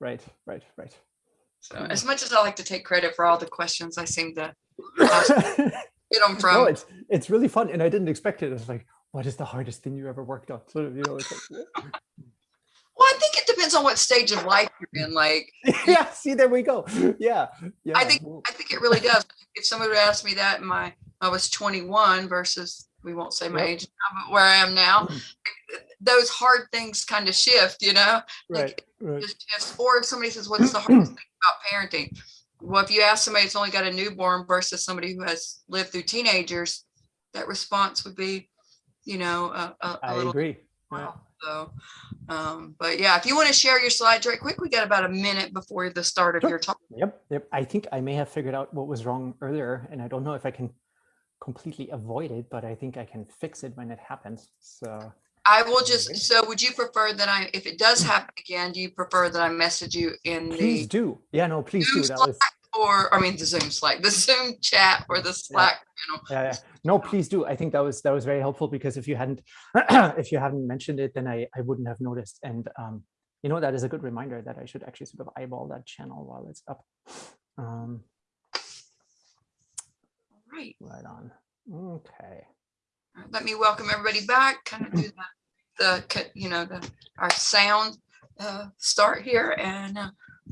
right, right, right. So as much as I like to take credit for all the questions, I seem to get them from. no, it's it's really fun, and I didn't expect it. It's like, what is the hardest thing you ever worked on? So you know, it's like, Well, I think it depends on what stage of life you're in. Like, yeah, see, there we go. Yeah, yeah. I think I think it really does. If somebody would ask me that in my I was 21 versus we won't say my Yep. age now, but where I am now, mm-hmm. Those hard things kind of shift, you know. right, right. Just, just or if somebody says, "What's the hardest thing about parenting?" Well, if you ask somebody that's only got a newborn versus somebody who has lived through teenagers, that response would be, you know, a, a, a I little agree. Yeah. Wow. So, um, but yeah, if you want to share your slides right quick, we got about a minute before the start of Sure. your talk. Yep, yep. I think I may have figured out what was wrong earlier, and I don't know if I can completely avoid it, but I think I can fix it when it happens. So I will just, so would you prefer that I, if it does happen again, do you prefer that I message you in the? please do. Yeah, no, please do. Zoom That was or, I mean, the Zoom Slack, the Zoom chat or the Slack channel? yeah, yeah. No, please do. I think that was that was very helpful because if you hadn't if you hadn't mentioned it, then I I wouldn't have noticed. And um, you know, that is a good reminder that I should actually sort of eyeball that channel while it's up. Um, Right. right on. Okay. Right, Let me welcome everybody back, kind of do the, the, you know, the, our sound uh, start here and uh,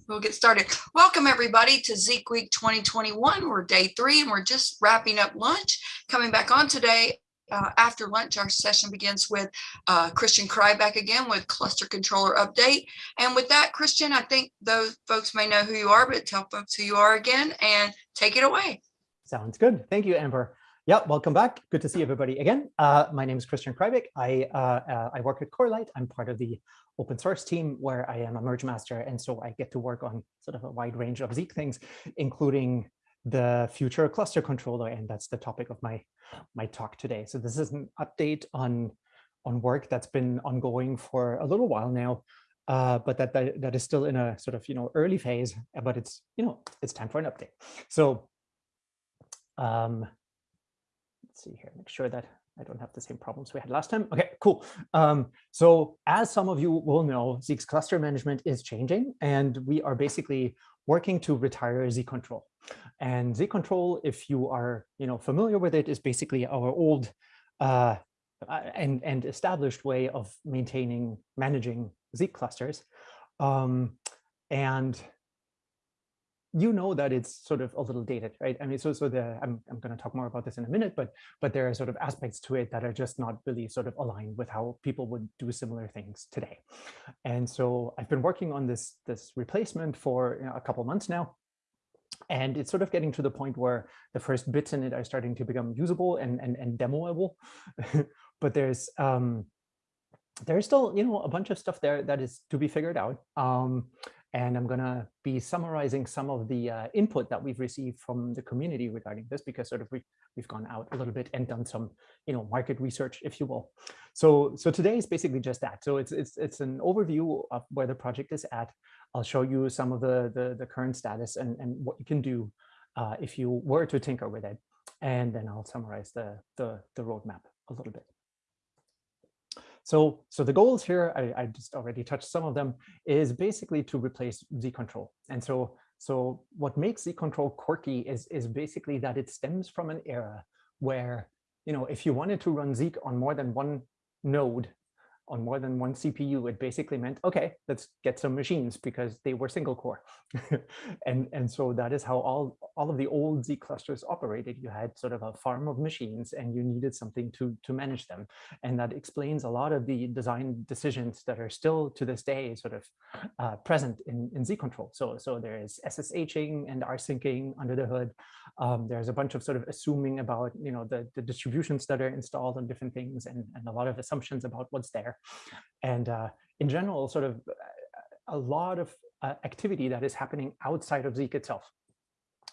we'll get started. Welcome everybody to ZeekWeek 2021. We're day three and we're just wrapping up lunch. Coming back on today, uh, after lunch, our session begins with uh, Christian Kreibich again with cluster controller update. And with that, Christian, I think those folks may know who you are, but tell folks who you are again and take it away. Sounds good. Thank you, Amber. Yeah, welcome back. Good to see everybody again. Uh, my name is Christian Kreibich. I uh, uh, I work at Corelight. I'm part of the open source team where I am a merge master, and so I get to work on sort of a wide range of Zeek things, including the future cluster controller, and that's the topic of my my talk today. So this is an update on on work that's been ongoing for a little while now, uh, but that, that that is still in a sort of you know early phase. But it's you know it's time for an update. So um, let's see here, make sure that I don't have the same problems we had last time. Okay, cool. Um, so as some of you will know, Zeek's cluster management is changing, and we are basically working to retire Zeek control. And Zeek control, if you are you know familiar with it, is basically our old uh, uh, and and established way of maintaining managing Zeek clusters. Um, and you know that it's sort of a little dated, right? I mean, so so the I'm I'm going to talk more about this in a minute, but but there are sort of aspects to it that are just not really sort of aligned with how people would do similar things today. And so I've been working on this this replacement for you know, a couple months now. And it's sort of getting to the point where the first bits in it are starting to become usable and and, and demoable. but there's um, there's still you know a bunch of stuff there that is to be figured out. Um, and I'm going to be summarizing some of the uh, input that we've received from the community regarding this, because sort of we've, we've gone out a little bit and done some, you know, market research, if you will. So, so today is basically just that. So it's, it's, it's an overview of where the project is at. I'll show you some of the, the, the current status and, and what you can do uh, if you were to tinker with it. And then I'll summarize the, the, the roadmap a little bit. So, so the goals here, I, I just already touched some of them, is basically to replace Zeek control. And so, so what makes Zeek control quirky is, is basically that it stems from an era where, you know, if you wanted to run Zeek on more than one node, on more than one CPU, it basically meant, okay, let's get some machines because they were single core. and, and so that is how all, all of the old Zeek clusters operated. You had sort of a farm of machines and you needed something to, to manage them. And that explains a lot of the design decisions that are still to this day sort of uh, present in, in Zeek control. So, so there is SSHing and rsyncing under the hood. Um, there's a bunch of sort of assuming about, you know, the, the distributions that are installed on different things and, and a lot of assumptions about what's there. And uh, in general, sort of a lot of uh, activity that is happening outside of Zeek itself,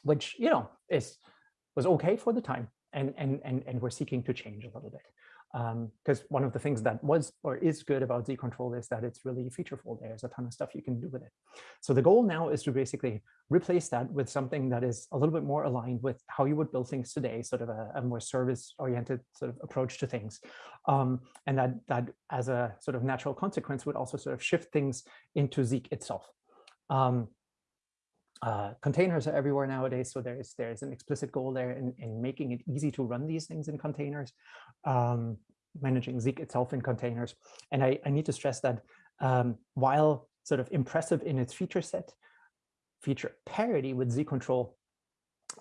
which, you know, is was okay for the time. And, and, and, and we're seeking to change a little bit because um, one of the things that was or is good about Zeek control is that it's really featureful. There's a ton of stuff you can do with it. So the goal now is to basically replace that with something that is a little bit more aligned with how you would build things today, sort of a, a more service-oriented sort of approach to things. Um, and that, that as a sort of natural consequence would also sort of shift things into Zeek itself. Um, uh, containers are everywhere nowadays, so there's there's an explicit goal there in, in making it easy to run these things in containers, um, managing Zeek itself in containers. And I, I need to stress that um, while sort of impressive in its feature set, feature parity with Zeek control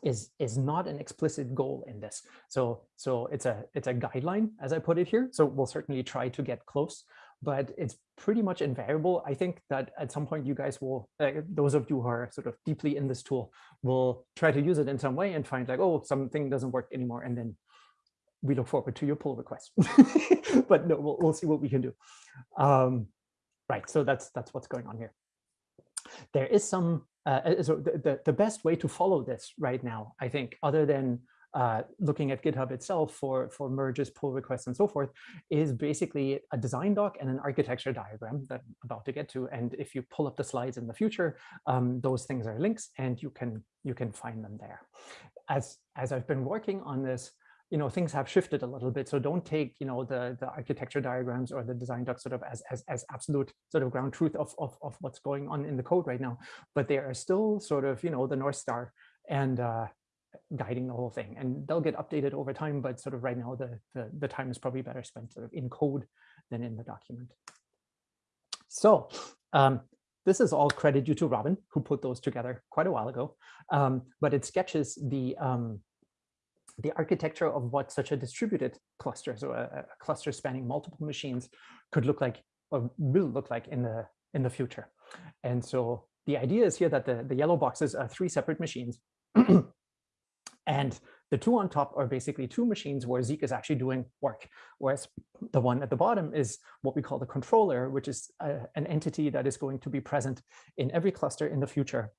is is not an explicit goal in this. So so it's a it's a guideline as I put it here. So we'll certainly try to get close, but it's pretty much invariable. I think that at some point you guys will, uh, those of you who are sort of deeply in this tool will try to use it in some way and find like, oh, something doesn't work anymore. And then we look forward to your pull request. but no, we'll, we'll see what we can do. Um, right, so that's that's what's going on here. There is some, uh, so the, the, the best way to follow this right now, I think, other than uh, looking at GitHub itself for, for merges, pull requests, and so forth, is basically a design doc and an architecture diagram that I'm about to get to. And if you pull up the slides in the future, um, those things are links and you can you can find them there. As, as I've been working on this, you know, things have shifted a little bit. So don't take, you know, the, the architecture diagrams or the design docs sort of as, as, as absolute sort of ground truth of, of, of what's going on in the code right now. But they are still sort of, you know, the North Star. And uh, guiding the whole thing. And they'll get updated over time, but sort of right now, the, the, the time is probably better spent sort of in code than in the document. So um, this is all credit due to Robin, who put those together quite a while ago. Um, but it sketches the um, the architecture of what such a distributed cluster, so a, a, cluster spanning multiple machines, could look like or will look like in the in the future. And so the idea is here that the, the yellow boxes are three separate machines And the two on top are basically two machines where Zeek is actually doing work, whereas the one at the bottom is what we call the controller, which is a, uh, an entity that is going to be present in every cluster in the future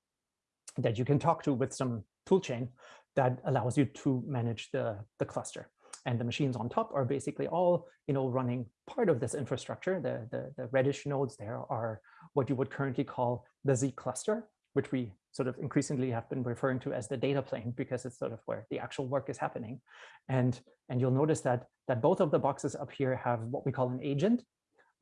that you can talk to with some toolchain that allows you to manage the, the cluster. And the machines on top are basically all, you know, running part of this infrastructure. The, the, the reddish nodes there are what you would currently call the Zeek cluster, which we sort of increasingly have been referring to as the data plane because it's sort of where the actual work is happening. And, and you'll notice that, that both of the boxes up here have what we call an agent.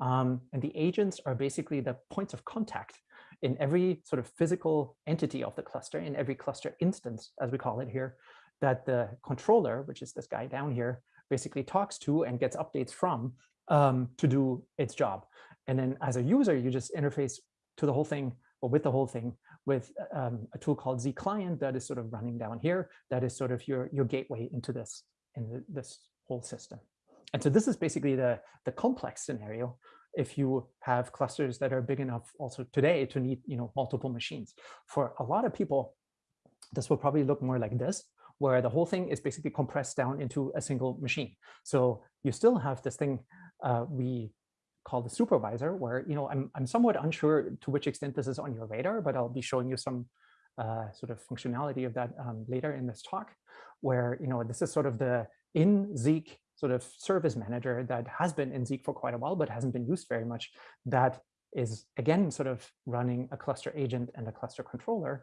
Um, and the agents are basically the points of contact in every sort of physical entity of the cluster, in every cluster instance, as we call it here, that the controller, which is this guy down here, basically talks to and gets updates from um, to do its job. And then as a user, you just interface to the whole thing or with the whole thing with um, a tool called Zeek client that is sort of running down here. That is sort of your, your gateway into this, in this whole system. And so this is basically the, the complex scenario if you have clusters that are big enough also today to need you know multiple machines. For a lot of people, this will probably look more like this, where the whole thing is basically compressed down into a single machine. So you still have this thing uh, we called the supervisor, where you know I'm I'm somewhat unsure to which extent this is on your radar, but I'll be showing you some uh, sort of functionality of that um, later in this talk, where you know this is sort of the in Zeek sort of service manager that has been in Zeek for quite a while, but hasn't been used very much. That is again sort of running a cluster agent and a cluster controller,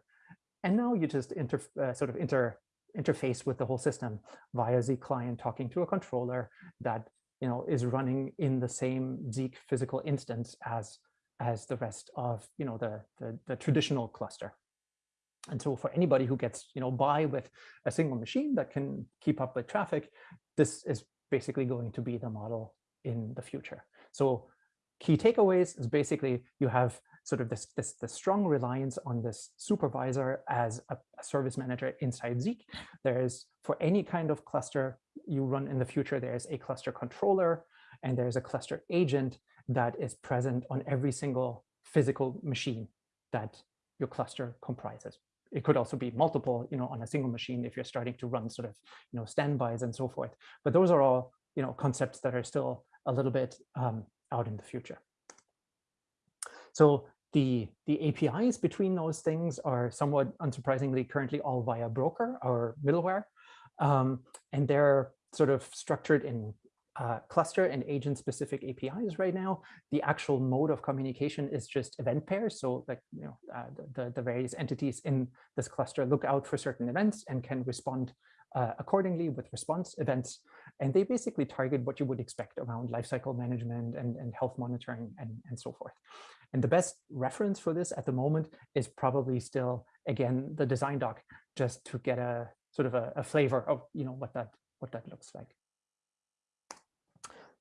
and now you just inter uh, sort of inter interface with the whole system via Zeek client talking to a controller that you know, is running in the same Zeek physical instance as as the rest of you know the, the, the traditional cluster. And so for anybody who gets you know by with a single machine that can keep up with traffic, this is basically going to be the model in the future. So key takeaways is basically you have sort of this, this, this strong reliance on this supervisor as a, a service manager inside Zeek. There's for any kind of cluster you run in the future, there's a cluster controller and there's a cluster agent that is present on every single physical machine that your cluster comprises. It could also be multiple, you know, on a single machine if you're starting to run sort of, you know, standbys and so forth. But those are all, you know, concepts that are still a little bit um, out in the future. So the, the APIs between those things are somewhat unsurprisingly currently all via broker or middleware. Um, and they're sort of structured in uh, cluster and agent specific APIs right now. The actual mode of communication is just event pairs. So like, you know, uh, the, the various entities in this cluster look out for certain events and can respond uh, accordingly with response events. And they basically target what you would expect around lifecycle management and, and health monitoring and, and so forth. And the best reference for this at the moment is probably still, again, the design doc, just to get a sort of a, a flavor of you know what that what that looks like.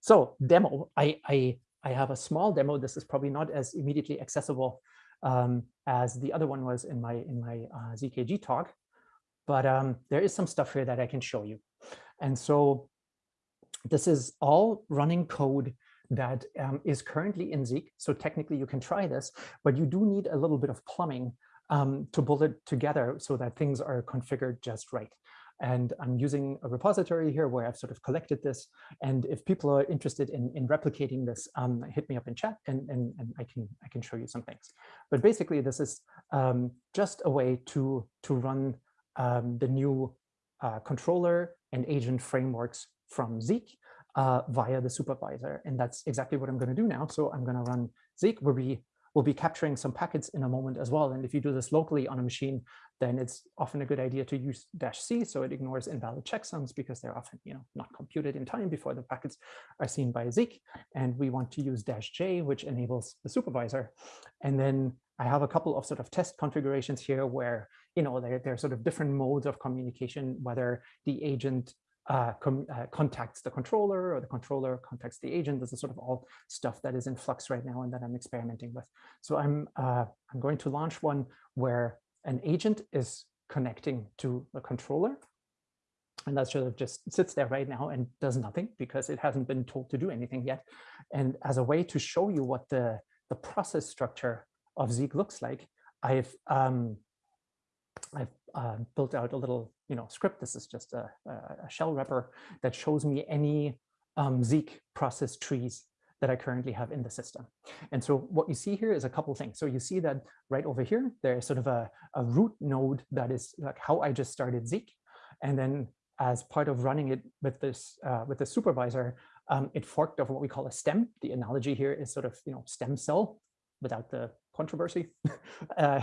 So demo, I, I, I have a small demo. This is probably not as immediately accessible um, as the other one was in my in my uh, ZKG talk, but um, there is some stuff here that I can show you. And so this is all running code that um, is currently in Zeek. So technically you can try this, but you do need a little bit of plumbing um, to pull it together so that things are configured just right. And I'm using a repository here where I've sort of collected this. And if people are interested in, in replicating this, um, hit me up in chat and, and, and I can I can show you some things. But basically, this is um, just a way to, to run um, the new uh, controller and agent frameworks from Zeek uh, via the supervisor. And that's exactly what I'm going to do now. So I'm going to run Zeek where we will be capturing some packets in a moment as well. And if you do this locally on a machine, then it's often a good idea to use dash C so it ignores invalid checksums because they're often you know, not computed in time before the packets are seen by Zeek. And we want to use dash J, which enables the supervisor. And then I have a couple of sort of test configurations here where you know there, there are sort of different modes of communication, whether the agent uh, uh, contacts the controller or the controller contacts the agent. This is sort of all stuff that is in flux right now and that I'm experimenting with. So I'm uh, I'm going to launch one where an agent is connecting to the controller. And that sort of just sits there right now and does nothing because it hasn't been told to do anything yet. And as a way to show you what the, the process structure of Zeek looks like, I've um, I've uh, built out a little you know script. This is just a, a shell wrapper that shows me any um, Zeek process trees that I currently have in the system. And so what you see here is a couple things. So you see that right over here, there's sort of a, a root node that is like how I just started Zeek. And then as part of running it with this uh, with the supervisor, um, it forked of what we call a stem. The analogy here is sort of you know stem cell without the controversy, uh,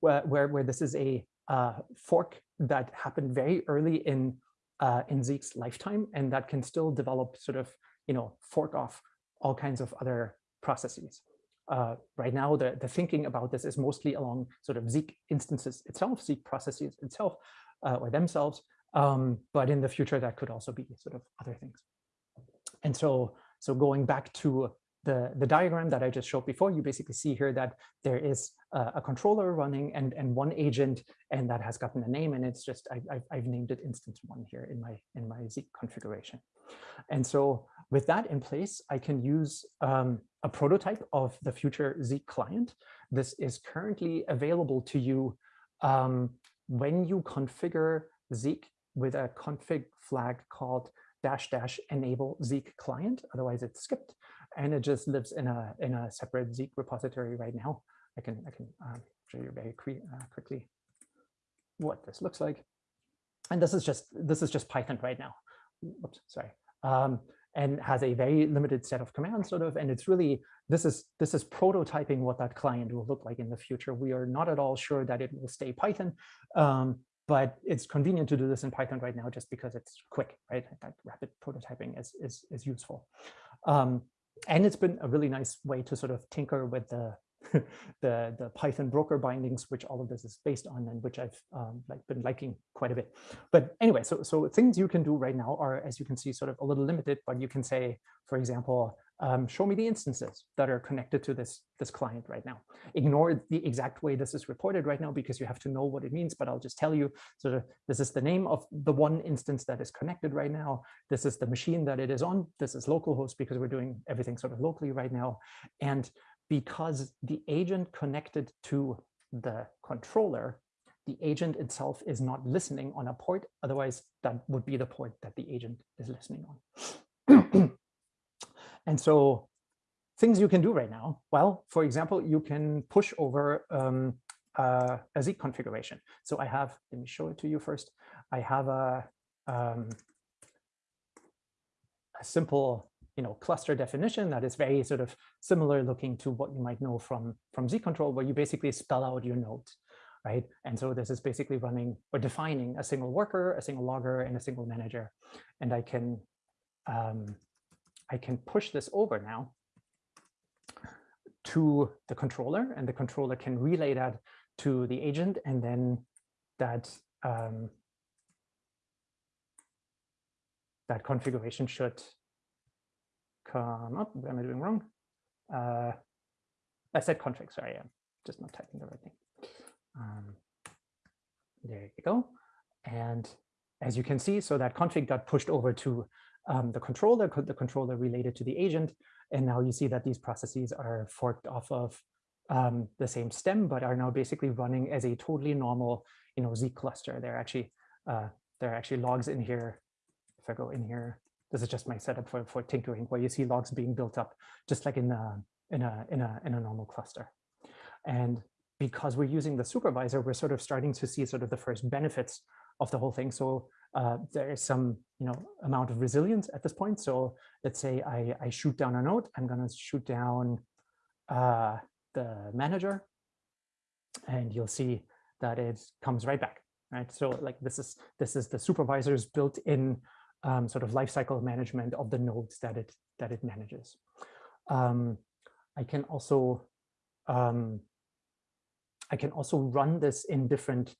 where, where, where this is a uh, fork that happened very early in uh, in Zeek's lifetime, and that can still develop sort of you know fork off all kinds of other processes. Uh, right now, the, the thinking about this is mostly along sort of Zeek instances itself, Zeek processes itself uh, or themselves. Um, but in the future, that could also be sort of other things. And so, so going back to the, the diagram that I just showed before, you basically see here that there is a, a controller running and, and one agent, and that has gotten a name, and it's just I, I've, I've named it instance one here in my in my Zeek configuration. And so with that in place, I can use um, a prototype of the future Zeek client. This is currently available to you um, when you configure Zeek with a config flag called dash dash enable Zeek client. Otherwise, it's skipped and it just lives in a in a separate Zeek repository right now. I can I can um, show you very uh, quickly what this looks like. And this is just this is just Python right now. Oops, sorry. Um, and has a very limited set of commands sort of and it's really this is this is prototyping what that client will look like in the future we are not at all sure that it will stay python um, but it's convenient to do this in python right now just because it's quick right that rapid prototyping is is, is useful um, and it's been a really nice way to sort of tinker with the the the Python broker bindings, which all of this is based on, and which I've um, like been liking quite a bit. But anyway, so so things you can do right now are, as you can see, sort of a little limited. But you can say, for example, um, show me the instances that are connected to this, this client right now. Ignore the exact way this is reported right now because you have to know what it means, but I'll just tell you, sort of, this is the name of the one instance that is connected right now. This is the machine that it is on. This is localhost because we're doing everything sort of locally right now. And because the agent connected to the controller, the agent itself is not listening on a port. Otherwise, that would be the port that the agent is listening on. And so things you can do right now, well, for example, you can push over um, uh, a Zeek configuration. So I have, let me show it to you first. I have a, um, a simple you know, cluster definition that is very sort of similar looking to what you might know from, from Zeek control, where you basically spell out your nodes, right? And so this is basically running or defining a single worker, a single logger, and a single manager. And I can um, I can push this over now to the controller and the controller can relay that to the agent and then that um, that configuration should come up. What am I doing wrong? Uh, I said config, sorry, I'm just not typing the right thing. Um, there you go. And as you can see, so that config got pushed over to um, the controller, the controller related to the agent. And now you see that these processes are forked off of um, the same stem, but are now basically running as a totally normal, you know, Zeek cluster. They're actually uh, there are actually logs in here. If I go in here, this is just my setup for for tinkering, where you see logs being built up, just like in a in a in a in a normal cluster. And because we're using the supervisor, we're sort of starting to see sort of the first benefits of the whole thing. So uh, there is some you know amount of resilience at this point. So let's say I, I shoot down a node, I'm going to shoot down uh, the manager, and you'll see that it comes right back. Right. So like this is this is the supervisor's built-in um, sort of lifecycle management of the nodes that it that it manages. Um, I can also um, I can also run this in different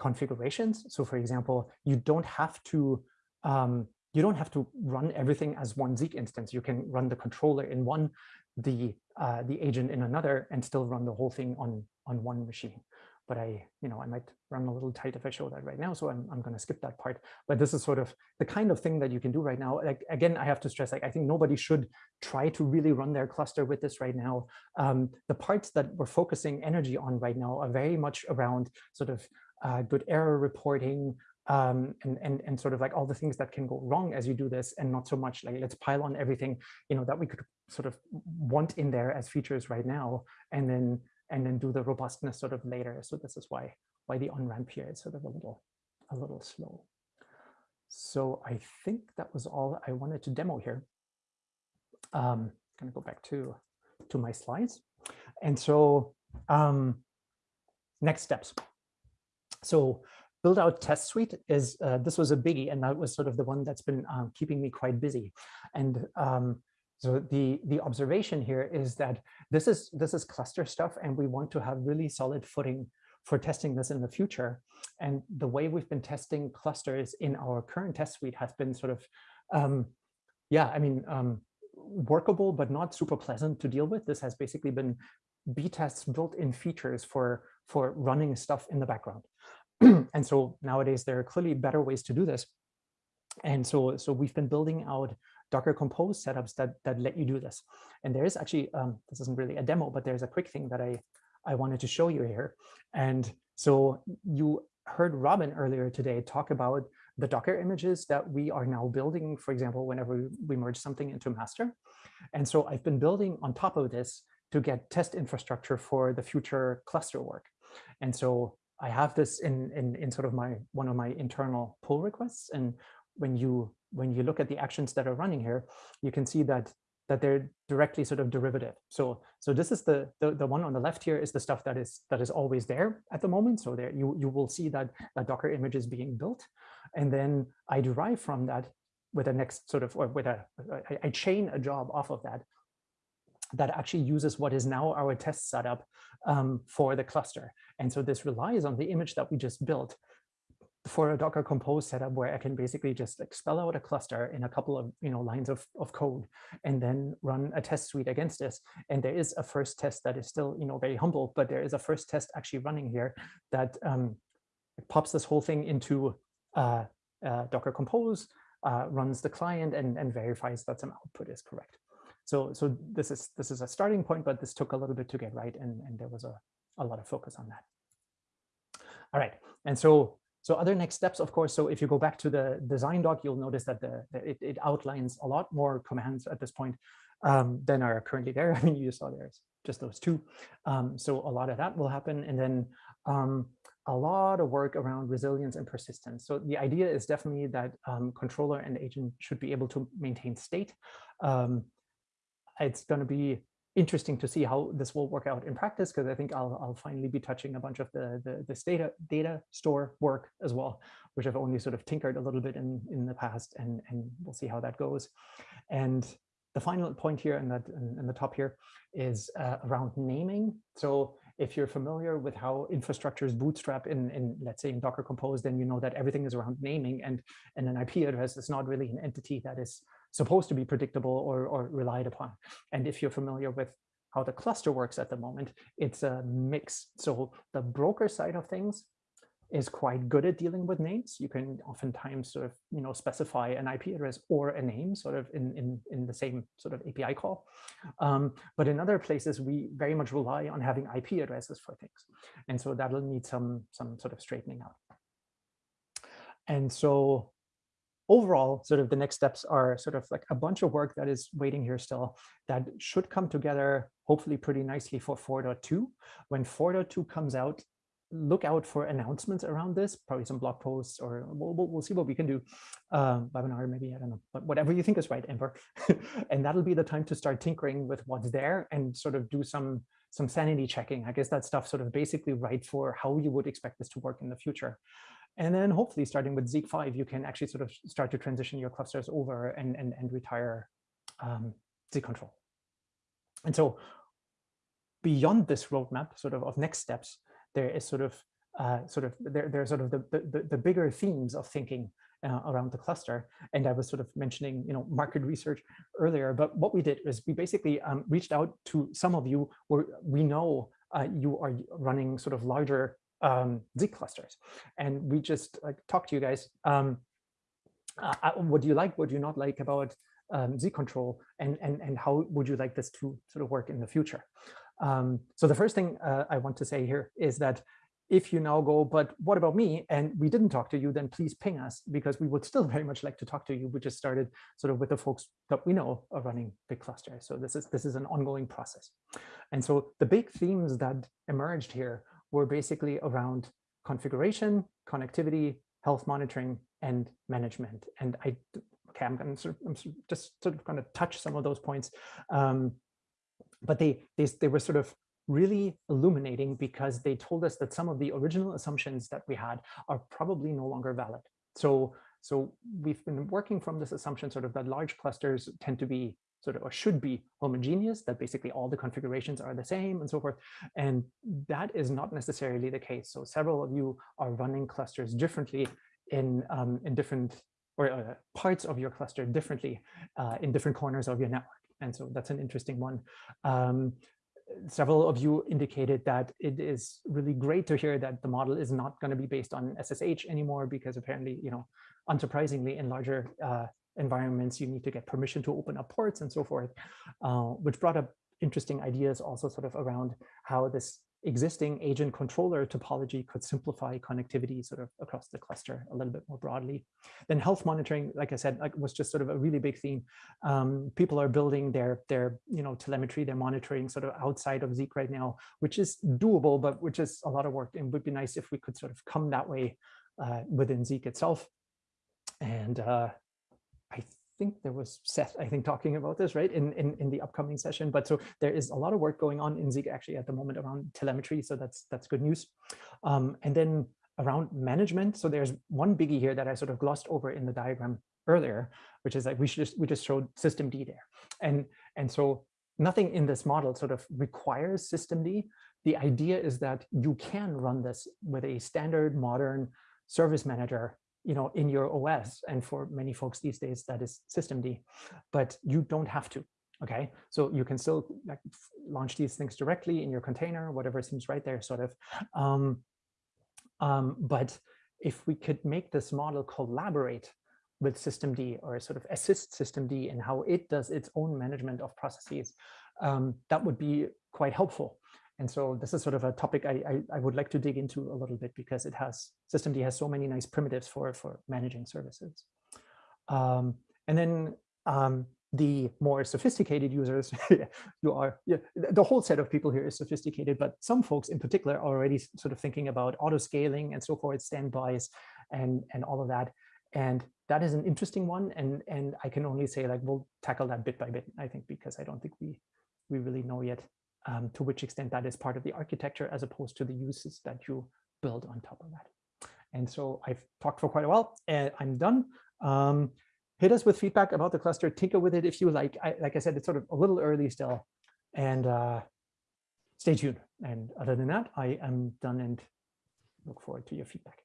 configurations. So for example, you don't have to um, you don't have to run everything as one Zeek instance. You can run the controller in one, the uh, the agent in another, and still run the whole thing on on one machine but I, you know, I might run a little tight if I show that right now. So I'm, I'm going to skip that part. But this is sort of the kind of thing that you can do right now. Like, again, I have to stress, like, I think nobody should try to really run their cluster with this right now. Um, the parts that we're focusing energy on right now are very much around sort of uh, good error reporting, um, and, and, and sort of like all the things that can go wrong as you do this and not so much like let's pile on everything, you know, that we could sort of want in there as features right now. And then and then do the robustness sort of later. So this is why why the on-ramp here is sort of a little a little slow. So I think that was all I wanted to demo here. Um, I'm going to go back to to my slides. And so um, next steps. So build out test suite is uh, this was a biggie and that was sort of the one that's been um, keeping me quite busy and um, so the, the observation here is that this is, this is cluster stuff and we want to have really solid footing for testing this in the future. And the way we've been testing clusters in our current test suite has been sort of, um, yeah, I mean, um, workable, but not super pleasant to deal with. This has basically been B-tests built-in features for, for running stuff in the background. and so nowadays there are clearly better ways to do this. And so, so we've been building out Docker Compose setups that, that let you do this. And there is actually, um, this isn't really a demo, but there's a quick thing that I, I wanted to show you here. And so you heard Robin earlier today talk about the Docker images that we are now building, for example, whenever we merge something into master. And so I've been building on top of this to get test infrastructure for the future cluster work. And so I have this in, in, in sort of my one of my internal pull requests. And when you when you look at the actions that are running here, you can see that that they're directly sort of derivative. So so this is the, the the one on the left here is the stuff that is that is always there at the moment. So there you you will see that a Docker image is being built, and then I derive from that with a next sort of or with a I, I chain a job off of that that actually uses what is now our test setup um, for the cluster. And so this relies on the image that we just built for a Docker Compose setup where I can basically just like spell out a cluster in a couple of you know lines of, of code and then run a test suite against this. And there is a first test that is still you know very humble, but there is a first test actually running here that um, pops this whole thing into uh, uh, Docker Compose, uh, runs the client and, and verifies that some output is correct. So, so this is this is a starting point, but this took a little bit to get right, and, and there was a, a lot of focus on that. All right, and so so other next steps, of course, so if you go back to the design doc, you'll notice that the, it, it, outlines a lot more commands at this point um, than are currently there. I mean, you saw there's just those two. Um, so a lot of that will happen. And then um, a lot of work around resilience and persistence. So the idea is definitely that um, controller and agent should be able to maintain state. It's going to be interesting to see how this will work out in practice because I think I'll, I'll finally be touching a bunch of the, the this data data store work as well, which I've only sort of tinkered a little bit in in the past, and and we'll see how that goes. And the final point here and that in, in, the top here is uh, around naming. So if you're familiar with how infrastructures bootstrap in, in, let's say in Docker Compose, then you know that everything is around naming and, and an IP address is not really an entity that is supposed to be predictable or, or relied upon. And if you're familiar with how the cluster works at the moment, it's a mix. So the broker side of things is quite good at dealing with names. You can oftentimes sort of, you know, specify an IP address or a name sort of in, in, in the same sort of API call. Um, but in other places, we very much rely on having IP addresses for things. And so that'll need some, some sort of straightening out. And so overall, sort of the next steps are sort of like a bunch of work that is waiting here still that should come together hopefully pretty nicely for 4.2. When 4.2 comes out, look out for announcements around this, probably some blog posts, or we'll, we'll, we'll see what we can do. Um, webinar, maybe, I don't know, but whatever you think is right, Amber. and that'll be the time to start tinkering with what's there and sort of do some some sanity checking. I guess that stuff sort of basically right for how you would expect this to work in the future. And then hopefully starting with Zeek 5, you can actually sort of start to transition your clusters over and, and, and retire um, Zeek control. And so beyond this roadmap sort of of next steps, there is sort of uh, sort of there, there are sort of the, the, the bigger themes of thinking uh, around the cluster. And I was sort of mentioning, you know, market research earlier, but what we did is we basically um, reached out to some of you where we know uh, you are running sort of larger um, Zeek clusters. And we just like talked to you guys. Um, uh, uh, what do you like? What do you not like about um, Zeek control? And, and, and how would you like this to sort of work in the future? Um, so the first thing uh, I want to say here is that if you now go, but what about me? And we didn't talk to you, then please ping us because we would still very much like to talk to you. We just started sort of with the folks that we know are running big clusters. So this is this is an ongoing process. And so the big themes that emerged here were basically around configuration, connectivity, health monitoring, and management. And I, okay, I'm, going to, I'm just sort of going to touch some of those points. Um, but they, they, they were sort of really illuminating because they told us that some of the original assumptions that we had are probably no longer valid. So, so we've been working from this assumption sort of that large clusters tend to be sort of or should be homogeneous, that basically all the configurations are the same and so forth. And that is not necessarily the case. So several of you are running clusters differently in, um, in different or uh, parts of your cluster differently uh, in different corners of your network. And so that's an interesting one. Um, several of you indicated that it is really great to hear that the model is not going to be based on SSH anymore because apparently, you know, unsurprisingly in larger uh, environments, you need to get permission to open up ports and so forth, uh, which brought up interesting ideas also sort of around how this existing agent controller topology could simplify connectivity sort of across the cluster a little bit more broadly. Then health monitoring, like I said, like was just sort of a really big theme. Um, people are building their their you know telemetry, their monitoring sort of outside of Zeek right now, which is doable, but which is a lot of work and would be nice if we could sort of come that way uh, within Zeek itself. And uh, think there was Seth, I think, talking about this, right, in, in, in the upcoming session. But so there is a lot of work going on in Zeek actually at the moment around telemetry. So that's that's good news. Um, and then around management. So there's one biggie here that I sort of glossed over in the diagram earlier, which is like we should just we just showed systemd there. And and so nothing in this model sort of requires systemd. The idea is that you can run this with a standard modern service manager you know, in your OS. And for many folks these days, that is systemd, but you don't have to. Okay, so you can still like launch these things directly in your container, whatever seems right there, sort of. Um, um, but if we could make this model collaborate with systemd or sort of assist systemd in how it does its own management of processes, um, that would be quite helpful. And so this is sort of a topic I, I, I, would like to dig into a little bit because it has systemd has so many nice primitives for, for managing services. Um, and then um, the more sophisticated users, you are, yeah, the whole set of people here is sophisticated, but some folks in particular are already sort of thinking about auto scaling and so forth, standbys and, and all of that. And that is an interesting one. And, and I can only say like, we'll tackle that bit by bit, I think, because I don't think we, we really know yet um, to which extent that is part of the architecture as opposed to the uses that you build on top of that. And so I've talked for quite a while and I'm done. Um, hit us with feedback about the cluster, tinker with it if you like. I, like I said, it's sort of a little early still. And uh, stay tuned. And other than that, I am done and look forward to your feedback.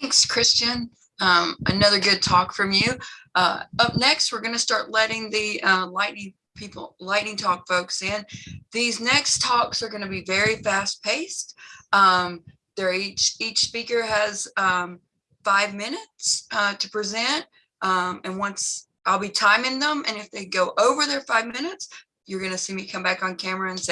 Thanks, Christian. Um, another good talk from you. Uh, up next, we're going to start letting the uh, lightning people, lightning talk folks in. These next talks are going to be very fast paced. Um, they're each each speaker has um, five minutes uh, to present. Um, and once I'll be timing them, and if they go over their five minutes, you're going to see me come back on camera and say,